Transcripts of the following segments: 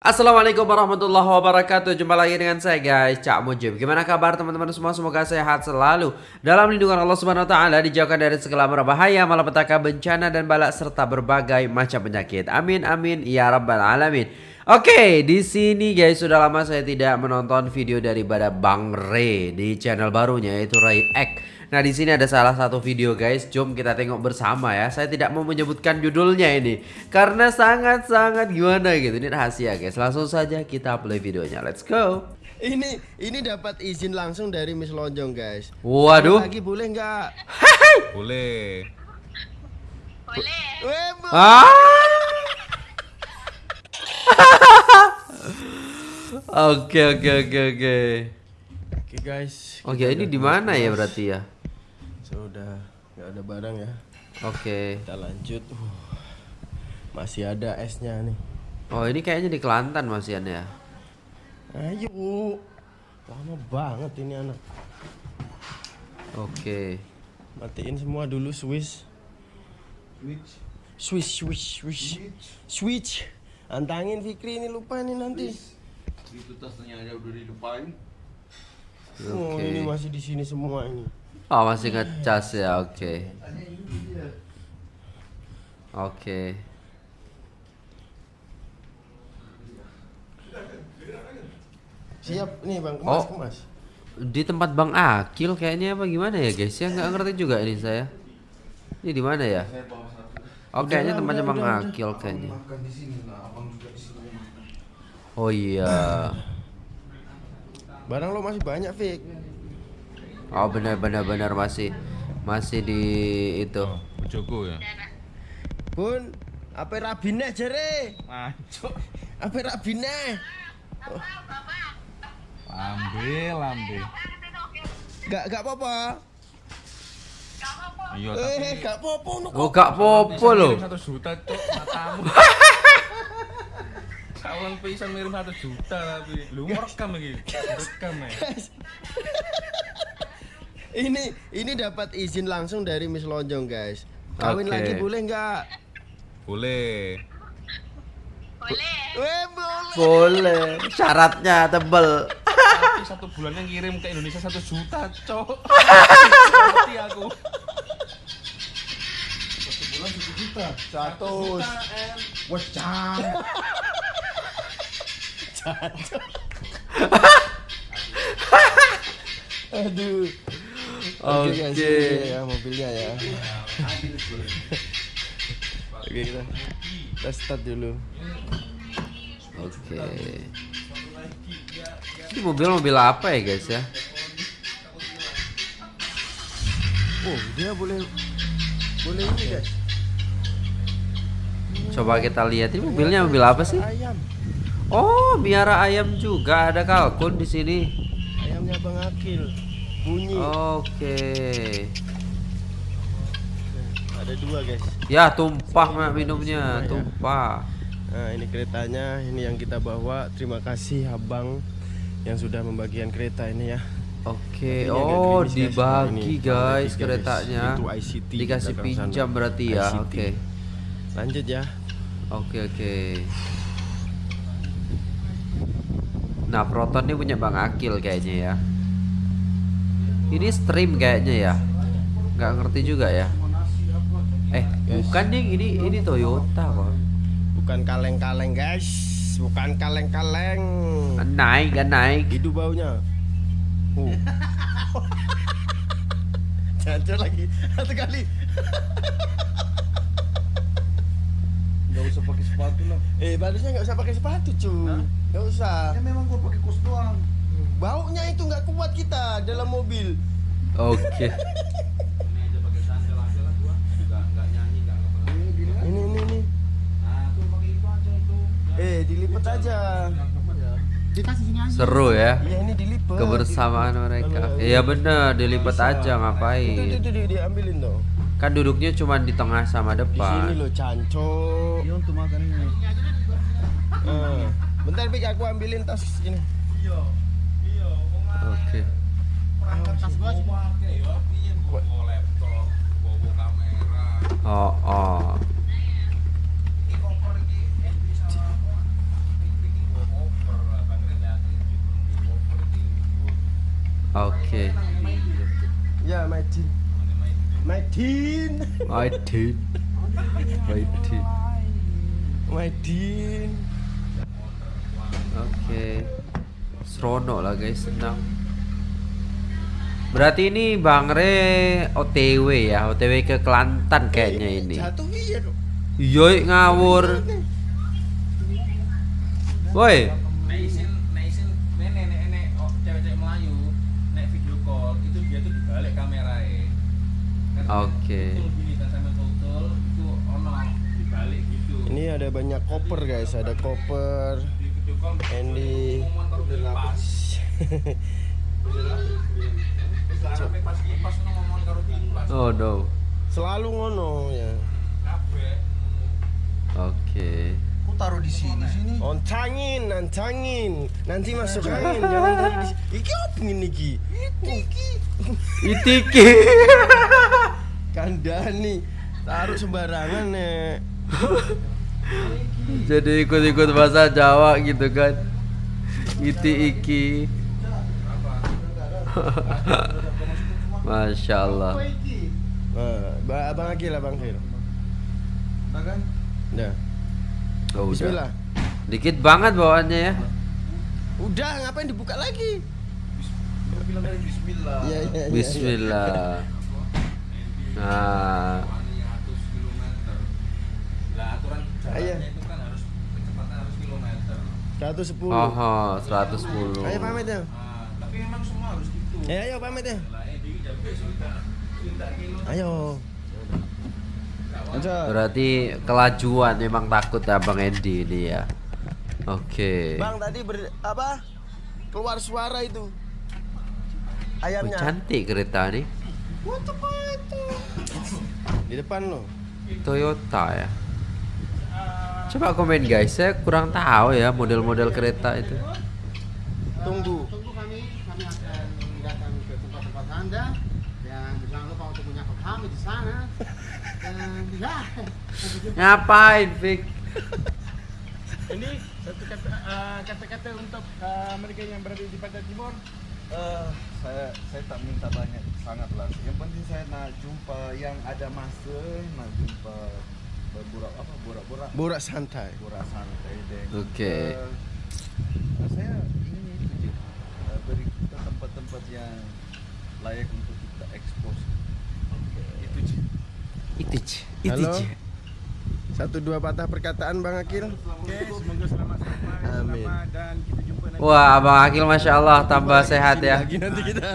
Assalamualaikum warahmatullahi wabarakatuh. Jumpa lagi dengan saya guys Cak Mujib. Gimana kabar teman-teman semua? Semoga sehat selalu. Dalam lindungan Allah subhanahu wa ta'ala Dijauhkan dari segala bahaya Malapetaka bencana dan balak Serta berbagai macam penyakit. Amin amin Ya rabbal alamin Oke di sini guys Sudah lama saya tidak menonton video daripada Bang Ray Di channel barunya Yaitu Ray X Nah di sini ada salah satu video guys, jom kita tengok bersama ya. Saya tidak mau menyebutkan judulnya ini karena sangat-sangat gimana gitu. Ini rahasia guys. Langsung saja kita play videonya. Let's go. Ini ini dapat izin langsung dari Miss Lonjong guys. Waduh. Lagi boleh nggak? Boleh. Boleh. Ah. Oke oke oke oke. Oke guys. Oke ini di mana ya berarti ya? Sudah nggak ada barang ya. Oke. Kita lanjut. Uh, masih ada esnya nih. Oh ini kayaknya di Kelantan masih ya. Ayo. Lama banget ini anak. Oke. Matiin semua dulu Swiss. Switch, switch, switch, switch. Antangin Fikri ini lupa nih nanti. Itu tasnya ada udah dilupain. Oh, Oke. ini masih di sini semua ini. Oh masih ngecas ya, oke. Oke. Siap nih Bang, kemas, Oh. kemas. Di tempat Bang Akil kayaknya apa gimana ya guys? Ya nggak ngerti juga ini saya. Ini di mana ya? Oh kayaknya tempatnya Bang Akil kayaknya. Oh iya. Barang lo masih banyak, Fik. Oh benar benar benar masih masih di itu. Bojoku ya. Bun, apa rabine jere? Mancuk. Apa rabine? Ambil, ambil. Gak gak apa-apa. Iya, Eh, tapi gak apa-apa. Oh gak popo loh. satu juta cok matamu. Salang bisa ngirim satu juta tapi lu merekam lagi. Rekam ya. Ini ini dapat izin langsung dari Miss Lonjong, guys. Kawin Oke. lagi boleh nggak? Boleh. Boleh. Eh, boleh. Boleh. Syaratnya tebel. Tapi satu bulannya ngirim ke Indonesia satu juta cok. Mati aku. Satu bulan satu juta. Satu. Wecang. Aduh. Oke. guys, ini ya mobilnya ya. Oke, kita kita start dulu. Oke. Ini mobil mobil apa ya guys ya? Oh, dia boleh boleh ini, guys. Coba kita lihat ini mobilnya mobil apa sih? Ayam. Oh, biara ayam juga ada kalkun di sini. Ayamnya Bang Akil. Bunyi. Oke. Ada dua, guys. Ya, tumpah mak minumnya, tumpah. Nah, ini keretanya, ini yang kita bawa. Terima kasih Abang yang sudah membagikan kereta ini ya. Oke. Agak Oh, guys. dibagi guys tiga, keretanya. Itu ICT Dikasih belakang sana. pinjam berarti ya. Oke. Lanjut ya. Oke, oke. Nah, Proton ini punya Bang Akil kayaknya ya. Ini stream kayaknya ya. Nggak ngerti juga ya. Eh, bukan nih, ini ini Toyota kok. Bukan kaleng-kaleng, guys. Bukan kaleng-kaleng. Naik, kan naik. Itu baunya. Oh. Lagi satu kali. Gak usah pakai sepatu lah. Eh, barunya nggak usah pakai sepatu, cuy. Nggak usah. Ya memang gua pakai kos doang. Baunya itu nggak kuat kita dalam mobil. Oke. Ini aja pakai sandal aja lah gua. Enggak enggak nyanyi enggak apa Ini. Ini ini ini. Nah, tuh pakai itu aja itu. Eh, dilipat aja. Sini aja. Seru ya. Iya, ini dilipat. Kebersamaan mereka. Iya bener, dilipat aja Itu, itu, ngapain? itu, di- diambilin dong. Kan duduknya cuma di tengah sama Di sini depan. loh, cancok. Iya untuk makan ini sebentar aku ambilin tas ini. Iya. Iya, Oke. Okay. Oh, oh. Oke. Ya, Maidin. Maidin. Maidin. Maidin. Maidin. Oke. Seronok lah guys, senang. Berarti ini Bang Re OTW ya, OTW ke Kelantan kayaknya ini. Jatuh iya dong. Yoi ngawur. Woi, Nek isin, nek isin, nek nek nek nek cewek-cewek Melayu, nek video call itu dia tuh dibalik kamerae. Kan Oke. Gitu. Ini ada banyak koper guys, ada koper. Andy. oh no. Selalu ngono ya. Oke. Aku taruh di sini sini. Oncangin, nancangin. Nanti masuk angin, jangan taruh di sini. Iki apa ini iki? Iki. Itiki. Kandani. Taruh sembarangan nek. Jadi ikut-ikut bahasa Jawa gitu kan. Iti iki. Masya Allah. Ba- Abang Akil, Abang Akil. kan? Udah. Oh, udah. Bismillah. Dikit banget bawaannya ya. Udah, ngapain dibuka lagi? Bismillah. Iya, iya, iya. Bismillah. Nah, 100 kilometer. Lah aturan jalannya Ayo. itu kan harus kecepatan harus kilometer. 110. oh, 110. Ayo pamit ya. Ah, tapi memang semua harus gitu. Ya, ayo pamit ya. Ayo. Berarti kelajuan memang takut ya Bang Endi ini ya. Oke. Bang tadi ber apa? Keluar suara itu. Oh, Ayamnya. cantik kereta nih. Di depan lo. Toyota ya. Coba komen guys, saya kurang tahu ya model-model kereta itu. Tunggu. Tunggu kami, kami akan datang ke tempat-tempat Anda dan jangan lupa untuk menyapa kami di sana. Dan ya. Ngapain, Vic? Ini satu kata uh, kata-kata untuk uh, mereka yang berada di Pantai Timur. Eh, saya saya tak minta banyak sangat lah. Yang penting saya nak jumpa yang ada masa, nak jumpa berburak apa borak-borak Borak santai. borak santai dan Oke. eh, saya ingin itu je eh, beri kita tempat-tempat yang layak untuk kita expose. Itu je. Itu je, itu Halo? je. Satu dua patah perkataan Bang Akil. Oke, semoga selamat sampai Amin. selamat dan kita jumpa nanti. Wah, Abang Akil Masya Allah tambah sehat ya. Lagi nanti kita.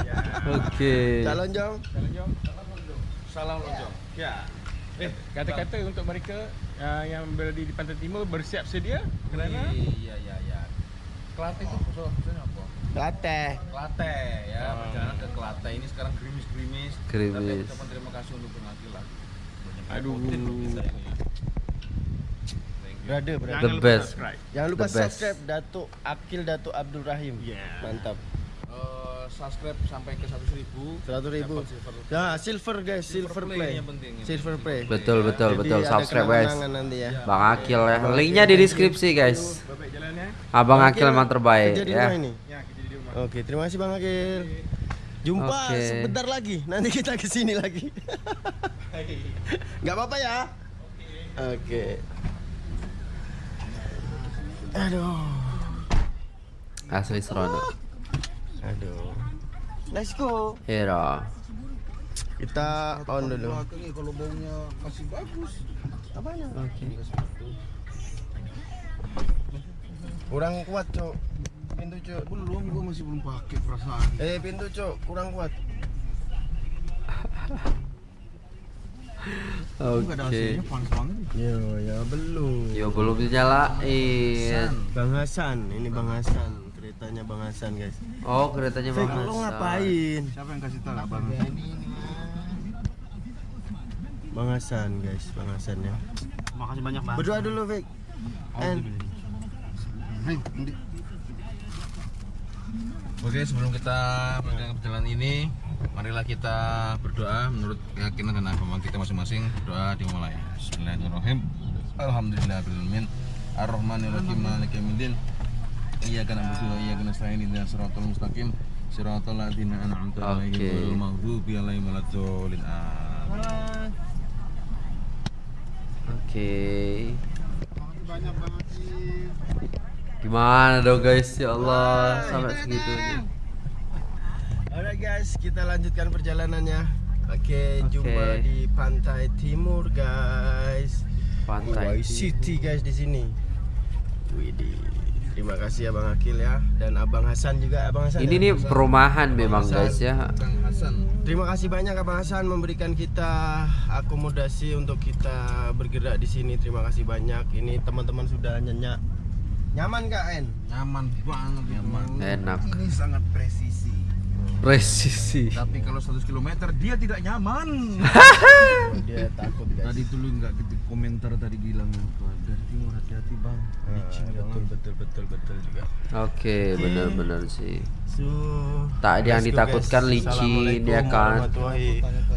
Oke. Calon Jong. Salam jom. Salam lonjong. Ya. Eh, kata-kata untuk mereka uh, yang berada di Pantai Timur bersiap sedia kerana Iya iya iya. Kelate itu maksud- maksudnya apa? Lateh. Kelate ya, perjalanan ke Kelate ini sekarang gerimis-gerimis. Gerimis. Tapi aku ucapkan terima kasih untuk. Banyak Aduh. kita ini. Brother, brother. jangan lupa best. subscribe. Jangan lupa The best. subscribe Datuk Akil Datuk Abdul Rahim. Yeah. Mantap. Subscribe sampai ke 100 ribu. Seratus ribu. Dapat silver. Ya, silver guys, silver, play play. yang penting, yang Silver play. Betul, betul, Jadi betul. Subscribe guys. nanti ya. Bang Akil ya. Linknya di deskripsi guys. Abang Akil emang terbaik ya. Ya. Oke, terima kasih Bang Akil. Jumpa Oke. sebentar lagi. Nanti kita ke sini lagi. Gak apa-apa ya. Oke. Aduh. Asli seronok. Aduh. Let's go. Hero. Kita on dulu. Kalau baunya masih bagus. Apanya? Kurang kuat, Cok. Pintu, Cok. Belum, gua masih belum pakai perasaan. Eh, pintu, Cok. Kurang kuat. Oke. Banget. Yo, ya belum. Yo belum dinyalain. Bang Hasan, ini Bang Hasan. Keretanya Bang Hasan, guys. Oh keretanya Bang lo Hasan. ngapain? Siapa yang kasih tahu? Abang. Bang Hasan, guys. Bang Hasan ya. Makasih banyak, Bang. Berdoa dulu, Fik. And Hei, Andi. Oke, sebelum kita melanjutkan perjalanan ini, marilah kita berdoa menurut keyakinan dan agama kita masing-masing. Berdoa dimulai. Bismillahirrahmanirrahim. Alhamdulillahirabbil Ar-Rahmanirrahim. Maliki yaumiddin. Iyyaka na'budu wa iyyaka nasta'in. Ihdinas siratal mustaqim. Siratal ladzina an'amta 'alaihim Oke. ghairil maghdubi 'alaihim waladdallin. Amin. Oke. Banyak Bang Akil. Gimana dong guys? Ya Allah, sampai segitunya. Alright guys, kita lanjutkan perjalanannya. Oke, Oke. jumpa di pantai timur guys. Pantai City guys di sini. Widih. Terima kasih Abang Akil ya dan Abang Hasan juga Abang Hasan. Ini ya? nih perumahan memang guys ya. Hasan. Terima kasih banyak Abang Hasan memberikan kita akomodasi untuk kita bergerak di sini. Terima kasih banyak. Ini teman-teman sudah nyenyak. Nyaman Kak En? Nyaman banget nyaman. Enak. Ini sangat presisi. Presisi. Tapi kalau 100 km dia tidak nyaman. Dia takut guys. tadi tuh lu nggak gitu komentar tadi bilang hati-hati Licin betul betul betul betul juga. Oke, benar-benar sih. So, Tak ada yang ditakutkan guys. licin, ya kan?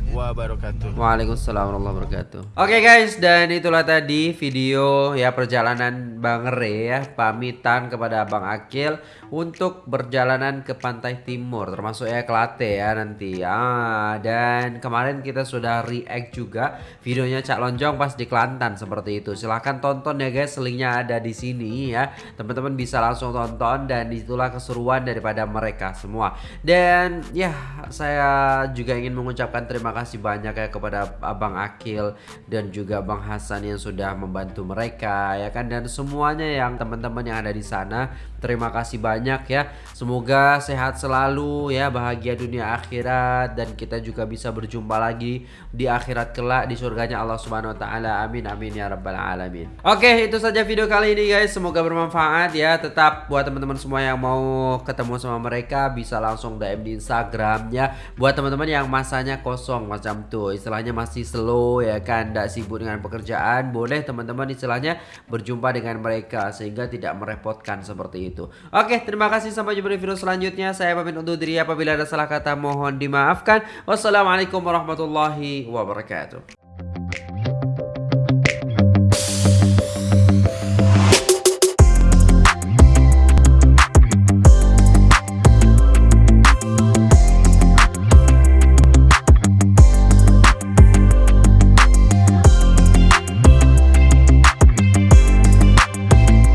wabarakatuh. Waalaikumsalam warahmatullahi wabarakatuh. Oke guys, dan itulah tadi video ya perjalanan Bang Re ya, pamitan kepada Bang Akil untuk berjalanan ke pantai timur, termasuk ya Kelate ya nanti. Ah, dan kemarin kita sudah react juga videonya Cak Lonjong pas di Kelantan seperti itu. Silahkan tonton ya guys, linknya ada di sini ya. Teman-teman bisa langsung tonton dan itulah keseruan daripada mereka semua. Dan ya, saya juga ingin mengucapkan terima kasih banyak ya kepada Abang Akil dan juga Bang Hasan yang sudah membantu mereka ya kan dan semuanya yang teman-teman yang ada di sana. Terima kasih banyak ya. Semoga sehat selalu ya, bahagia dunia akhirat dan kita juga bisa berjumpa lagi di akhirat kelak di surganya Allah Subhanahu wa taala. Amin amin ya rabbal alamin. Oke, itu saja video kali ini guys. Semoga bermanfaat ya. Tetap buat teman-teman semua yang mau ketemu sama mereka bisa langsung DM di Instagramnya. Buat teman-teman yang masanya kosong macam tuh, istilahnya masih slow ya kan, tidak sibuk dengan pekerjaan, boleh teman-teman istilahnya berjumpa dengan mereka sehingga tidak merepotkan seperti itu. Oke, terima kasih sampai jumpa di video selanjutnya. Saya pamit undur diri apabila ada salah kata mohon dimaafkan. Wassalamualaikum warahmatullahi wabarakatuh.